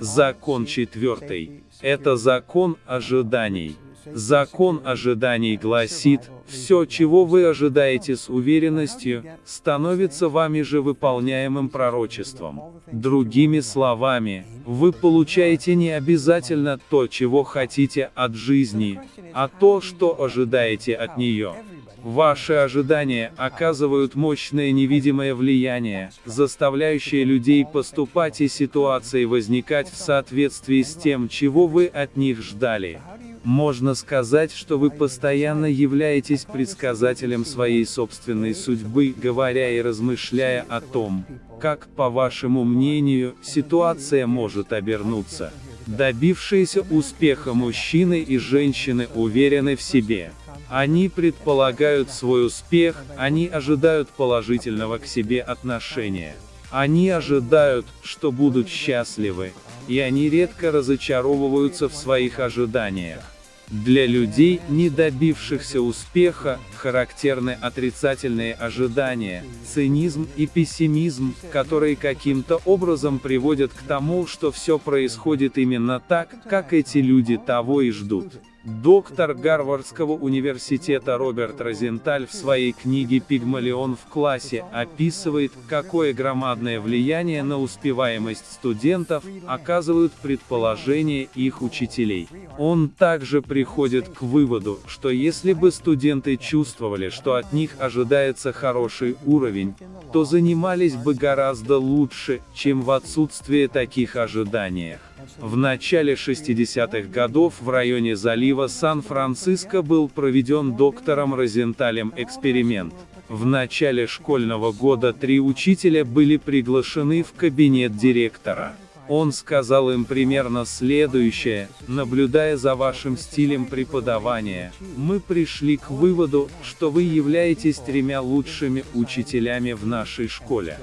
Закон четвертый. Это закон ожиданий. Закон ожиданий гласит, все, чего вы ожидаете с уверенностью, становится вами же выполняемым пророчеством. Другими словами, вы получаете не обязательно то, чего хотите от жизни, а то, что ожидаете от нее. Ваши ожидания оказывают мощное невидимое влияние, заставляющее людей поступать и ситуации возникать в соответствии с тем, чего вы от них ждали. Можно сказать, что вы постоянно являетесь предсказателем своей собственной судьбы, говоря и размышляя о том, как, по вашему мнению, ситуация может обернуться. Добившиеся успеха мужчины и женщины уверены в себе. Они предполагают свой успех, они ожидают положительного к себе отношения. Они ожидают, что будут счастливы, и они редко разочаровываются в своих ожиданиях. Для людей, не добившихся успеха, характерны отрицательные ожидания, цинизм и пессимизм, которые каким-то образом приводят к тому, что все происходит именно так, как эти люди того и ждут. Доктор Гарвардского университета Роберт Розенталь в своей книге «Пигмалион в классе» описывает, какое громадное влияние на успеваемость студентов оказывают предположения их учителей. Он также приходит к выводу, что если бы студенты чувствовали, что от них ожидается хороший уровень, то занимались бы гораздо лучше, чем в отсутствие таких ожиданиях. В начале 60-х годов в районе залива Сан-Франциско был проведен доктором Розенталем эксперимент. В начале школьного года три учителя были приглашены в кабинет директора. Он сказал им примерно следующее, наблюдая за вашим стилем преподавания, мы пришли к выводу, что вы являетесь тремя лучшими учителями в нашей школе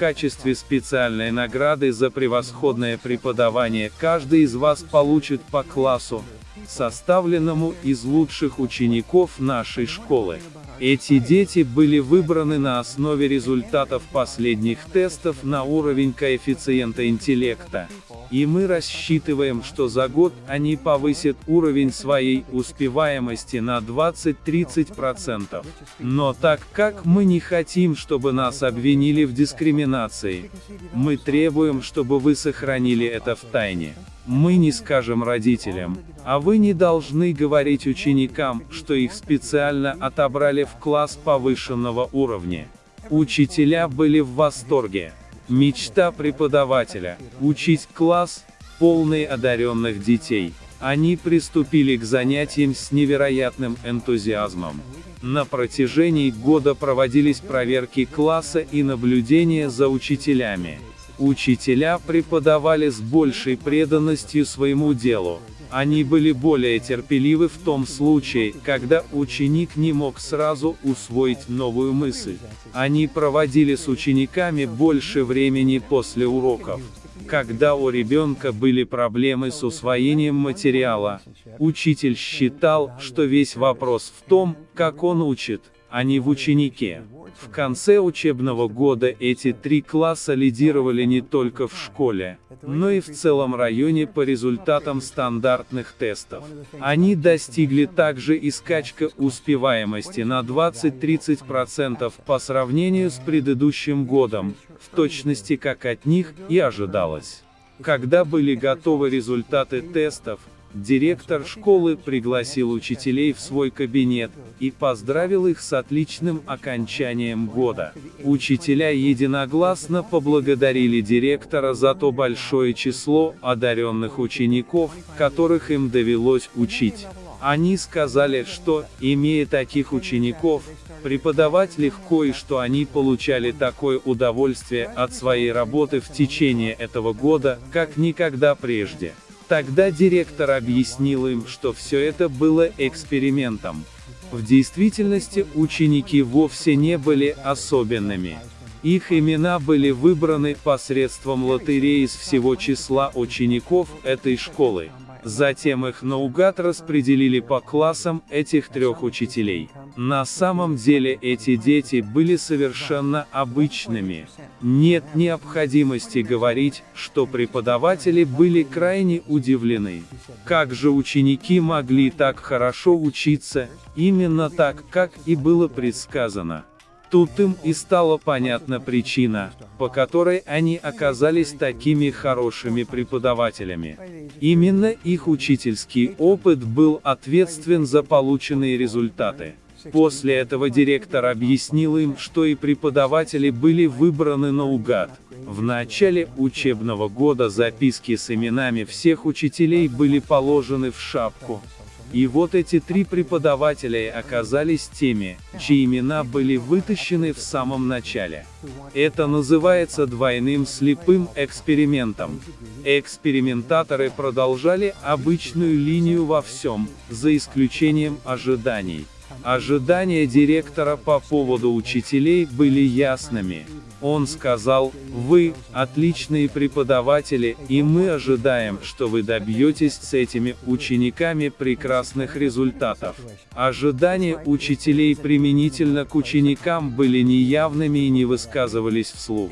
качестве специальной награды за превосходное преподавание каждый из вас получит по классу, составленному из лучших учеников нашей школы. Эти дети были выбраны на основе результатов последних тестов на уровень коэффициента интеллекта. И мы рассчитываем, что за год они повысят уровень своей успеваемости на 20-30%. Но так как мы не хотим, чтобы нас обвинили в дискриминации, мы требуем, чтобы вы сохранили это в тайне. Мы не скажем родителям, а вы не должны говорить ученикам, что их специально отобрали в класс повышенного уровня. Учителя были в восторге. Мечта преподавателя – учить класс, полный одаренных детей. Они приступили к занятиям с невероятным энтузиазмом. На протяжении года проводились проверки класса и наблюдения за учителями. Учителя преподавали с большей преданностью своему делу. Они были более терпеливы в том случае, когда ученик не мог сразу усвоить новую мысль. Они проводили с учениками больше времени после уроков. Когда у ребенка были проблемы с усвоением материала, учитель считал, что весь вопрос в том, как он учит, а не в ученике. В конце учебного года эти три класса лидировали не только в школе, но и в целом районе по результатам стандартных тестов. Они достигли также и скачка успеваемости на 20-30% по сравнению с предыдущим годом, в точности как от них и ожидалось. Когда были готовы результаты тестов, Директор школы пригласил учителей в свой кабинет и поздравил их с отличным окончанием года. Учителя единогласно поблагодарили директора за то большое число одаренных учеников, которых им довелось учить. Они сказали, что, имея таких учеников, преподавать легко и что они получали такое удовольствие от своей работы в течение этого года, как никогда прежде. Тогда директор объяснил им, что все это было экспериментом. В действительности ученики вовсе не были особенными. Их имена были выбраны посредством лотереи из всего числа учеников этой школы. Затем их наугад распределили по классам этих трех учителей. На самом деле эти дети были совершенно обычными. Нет необходимости говорить, что преподаватели были крайне удивлены. Как же ученики могли так хорошо учиться, именно так, как и было предсказано. Тут им и стала понятна причина, по которой они оказались такими хорошими преподавателями. Именно их учительский опыт был ответственен за полученные результаты. После этого директор объяснил им, что и преподаватели были выбраны наугад. В начале учебного года записки с именами всех учителей были положены в шапку. И вот эти три преподавателя оказались теми, чьи имена были вытащены в самом начале. Это называется двойным слепым экспериментом. Экспериментаторы продолжали обычную линию во всем, за исключением ожиданий. Ожидания директора по поводу учителей были ясными. Он сказал, вы, отличные преподаватели, и мы ожидаем, что вы добьетесь с этими учениками прекрасных результатов. Ожидания учителей применительно к ученикам были неявными и не высказывались вслух.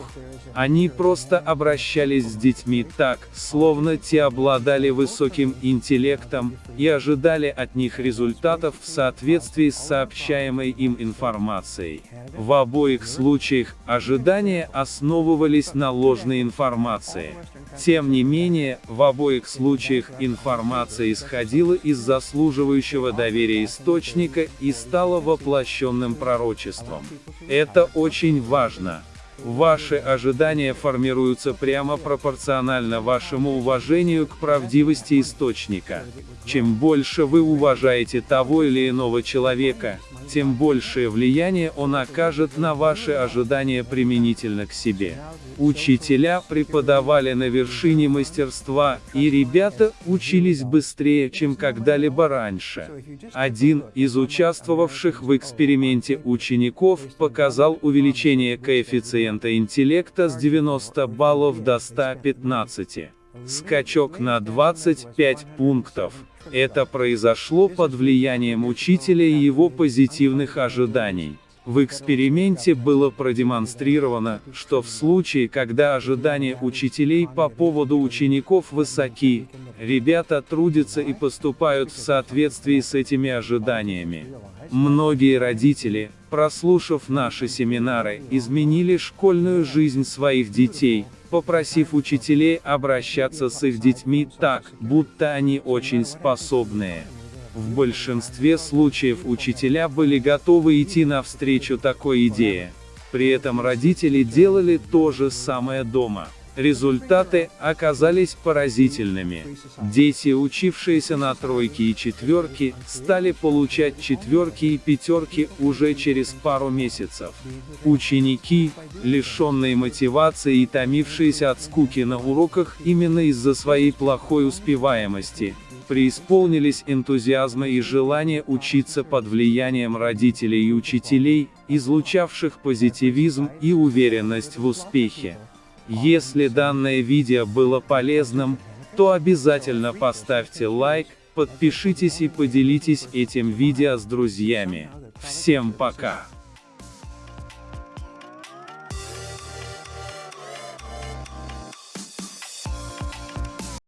Они просто обращались с детьми так, словно те обладали высоким интеллектом, и ожидали от них результатов в соответствии с сообщаемой им информацией. В обоих случаях, ожидания ожидания основывались на ложной информации. Тем не менее, в обоих случаях информация исходила из заслуживающего доверия источника и стала воплощенным пророчеством. Это очень важно. Ваши ожидания формируются прямо пропорционально вашему уважению к правдивости источника. Чем больше вы уважаете того или иного человека, тем большее влияние он окажет на ваши ожидания применительно к себе. Учителя преподавали на вершине мастерства, и ребята учились быстрее, чем когда-либо раньше. Один из участвовавших в эксперименте учеников показал увеличение коэффициента интеллекта с 90 баллов до 115. Скачок на 25 пунктов. Это произошло под влиянием учителя и его позитивных ожиданий. В эксперименте было продемонстрировано, что в случае, когда ожидания учителей по поводу учеников высоки, ребята трудятся и поступают в соответствии с этими ожиданиями. Многие родители, прослушав наши семинары, изменили школьную жизнь своих детей, попросив учителей обращаться с их детьми так, будто они очень способные. В большинстве случаев учителя были готовы идти навстречу такой идее. При этом родители делали то же самое дома. Результаты оказались поразительными. Дети, учившиеся на тройки и четверки, стали получать четверки и пятерки уже через пару месяцев. Ученики, лишенные мотивации и томившиеся от скуки на уроках именно из-за своей плохой успеваемости, преисполнились энтузиазма и желания учиться под влиянием родителей и учителей, излучавших позитивизм и уверенность в успехе. Если данное видео было полезным, то обязательно поставьте лайк, подпишитесь и поделитесь этим видео с друзьями. Всем пока!